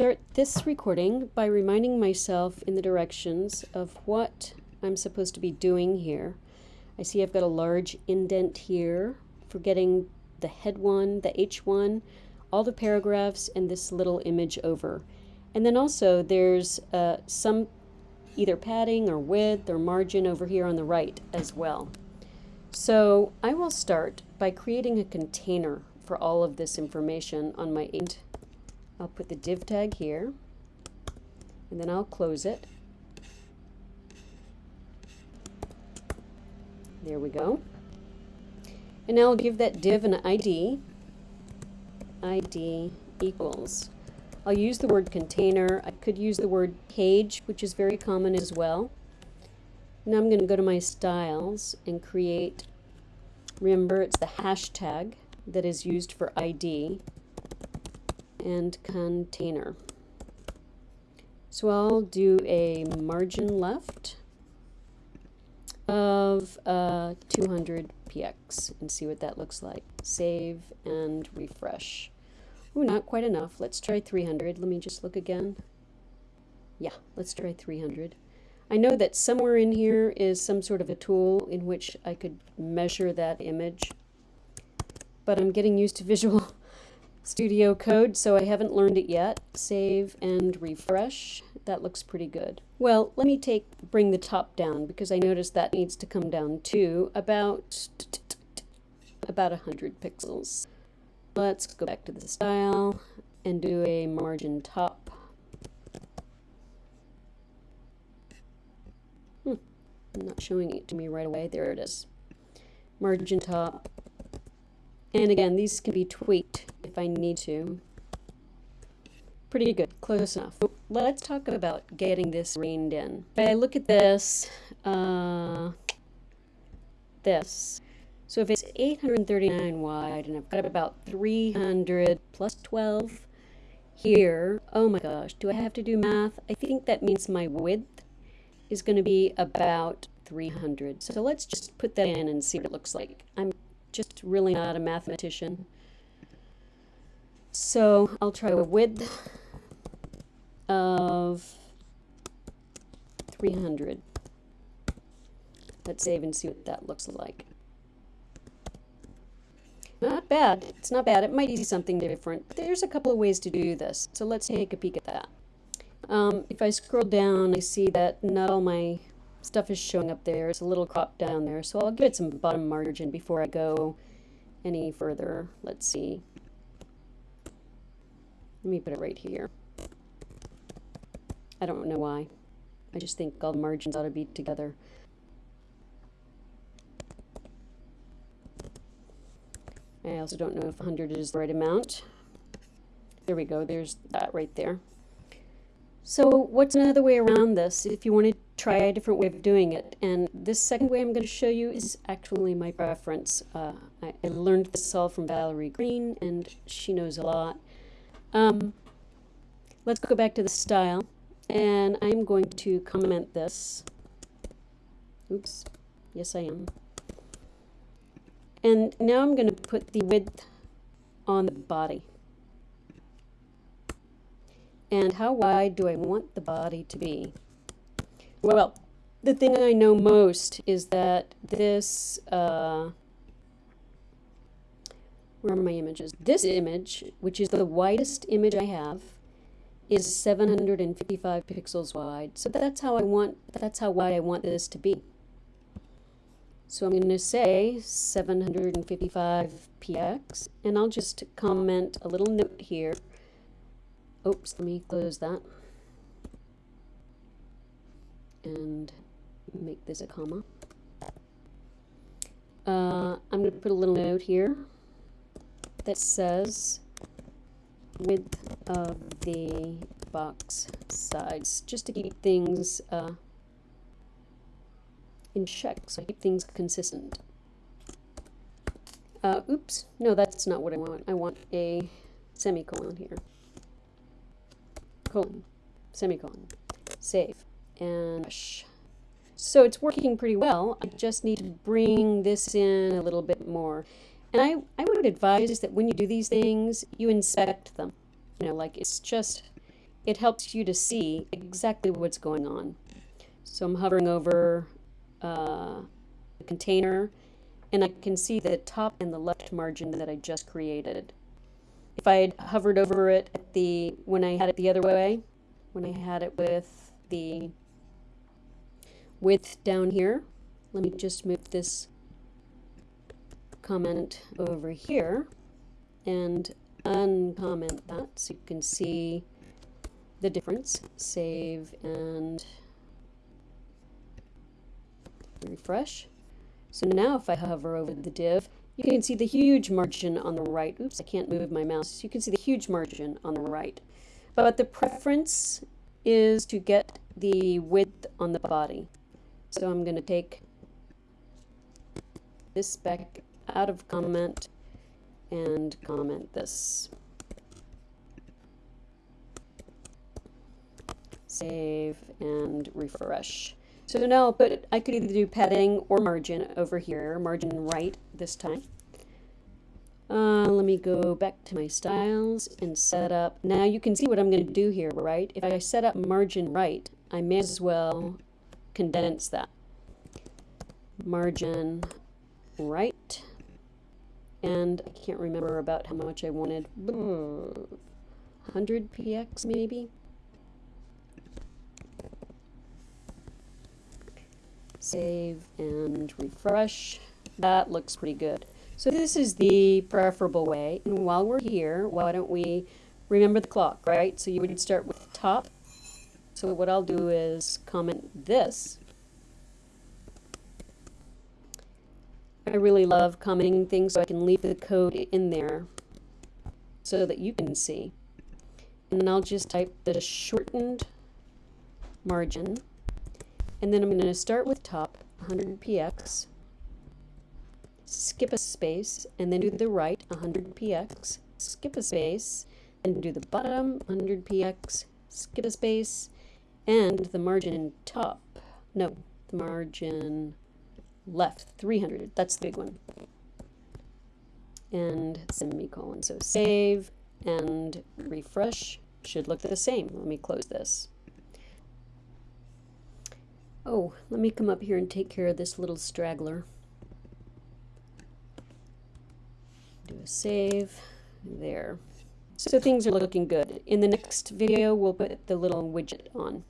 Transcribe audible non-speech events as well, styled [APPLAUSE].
start this recording by reminding myself in the directions of what I'm supposed to be doing here. I see I've got a large indent here for getting the head one, the H1, all the paragraphs, and this little image over. And then also there's uh, some either padding or width or margin over here on the right as well. So I will start by creating a container for all of this information on my int. I'll put the div tag here and then I'll close it. There we go. And now I'll give that div an ID. ID equals. I'll use the word container. I could use the word page, which is very common as well. Now I'm going to go to my styles and create, remember it's the hashtag that is used for ID and container. So I'll do a margin left of uh, 200 px and see what that looks like. Save and refresh. Ooh, not quite enough. Let's try 300. Let me just look again. Yeah, let's try 300. I know that somewhere in here is some sort of a tool in which I could measure that image, but I'm getting used to [LAUGHS] Visual Studio Code, so I haven't learned it yet. Save and refresh. That looks pretty good. Well, let me take bring the top down because I noticed that needs to come down to about about 100 pixels. Let's go back to the style and do a margin top. Hmm, I'm not showing it to me right away. There it is. Margin top. And again, these can be tweaked if I need to. Pretty good, close enough. Let's talk about getting this reined in. If I look at this, uh, this, so if it's 839 wide and I've got about 300 plus 12 here, oh my gosh, do I have to do math? I think that means my width is going to be about 300. So let's just put that in and see what it looks like. I'm just really not a mathematician. So I'll try a width of 300. Let's save and see what that looks like. Not bad. It's not bad. It might be something different. There's a couple of ways to do this. So let's take a peek at that. Um, if I scroll down, I see that not all my stuff is showing up there. It's a little cropped down there. So I'll give it some bottom margin before I go any further. Let's see. Let me put it right here. I don't know why. I just think all the margins ought to be together. I also don't know if 100 is the right amount. There we go, there's that right there. So what's another way around this if you want to try a different way of doing it? And this second way I'm going to show you is actually my preference. Uh, I, I, learned this all from Valerie Green and she knows a lot. Um, let's go back to the style and I'm going to comment this. Oops, yes I am. And now I'm going to put the width on the body. And how wide do I want the body to be? Well, the thing I know most is that this, uh, where are my images? This image, which is the widest image I have, is 755 pixels wide. So that's how I want, that's how wide I want this to be. So I'm going to say 755 px, and I'll just comment a little note here. Oops, let me close that. And make this a comma. Uh, I'm going to put a little note here that says width of the box size, just to keep things uh, in check, so I keep things consistent. Uh, oops, no, that's not what I want. I want a semicolon here. Colon, semicolon, save, and. So it's working pretty well. I just need to bring this in a little bit more. And I, I would advise that when you do these things, you inspect them. You know, like it's just, it helps you to see exactly what's going on. So I'm hovering over uh, the container and I can see the top and the left margin that I just created. If I had hovered over it at the when I had it the other way, when I had it with the width down here, let me just move this comment over here and uncomment that so you can see the difference. Save and refresh. So now if I hover over the div, you can see the huge margin on the right. Oops, I can't move my mouse. You can see the huge margin on the right. But the preference is to get the width on the body. So I'm going to take this spec out of comment and comment this. Save and refresh. So now I'll put, I could either do padding or margin over here, margin right this time. Uh, let me go back to my styles and set up. Now you can see what I'm going to do here, right? If I set up margin right, I may as well condense that. Margin right. And I can't remember about how much I wanted. 100 px maybe? Save and refresh. That looks pretty good. So this is the preferable way. And while we're here, why don't we remember the clock, right? So you would start with top. So what I'll do is comment this. I really love commenting things so I can leave the code in there so that you can see. And then I'll just type the shortened margin and then I'm going to start with top, 100 px, skip a space, and then do the right, 100 px, skip a space, and do the bottom, 100 px, skip a space, and the margin top, no, the margin left, 300, that's the big one. And semicolon, so save and refresh should look the same. Let me close this. Oh, let me come up here and take care of this little straggler. Do a save. There. So things are looking good. In the next video, we'll put the little widget on.